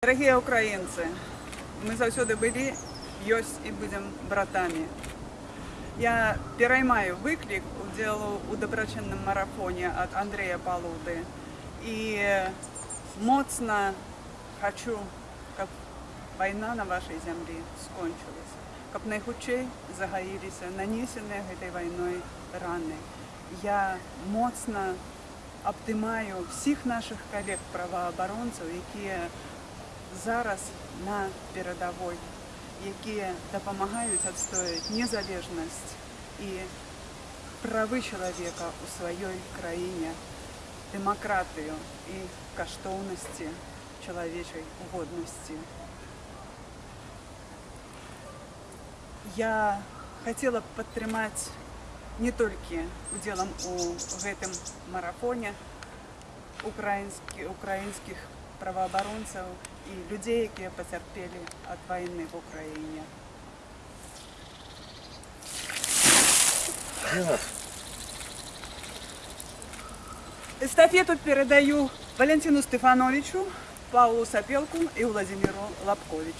Дорогие украинцы, мы заўсёды былі, ёсць і будзем братамі. Я пераймаю выклік удзелу ў дабрачынным марафоне ад Андрея Палуды і моцна хачу, каб вайна на вашай зямлі скончылася, каб найхутчэй загаіліся нанесеныя гэтай вайной раны. Я моцна абдымаю всіх наших калег праваабаронцаў, якія зараз на перадавой, якія дапамагаюць адстояць незалежнасць і правы чалавека ў сваёй краіне, дэмакратыю і каштоўнасці чалавечай годнасці. Я хацела б падтрымаць не толькі удзелам у гэтым марафоне украінскі, украінскіх праваабаронцаў і людзей, якія пацярпелі ад вайны в Украіне. Эстафету передаю Валентину Стефановичу, Павлу Сапелку и Владимиру Лобковичу.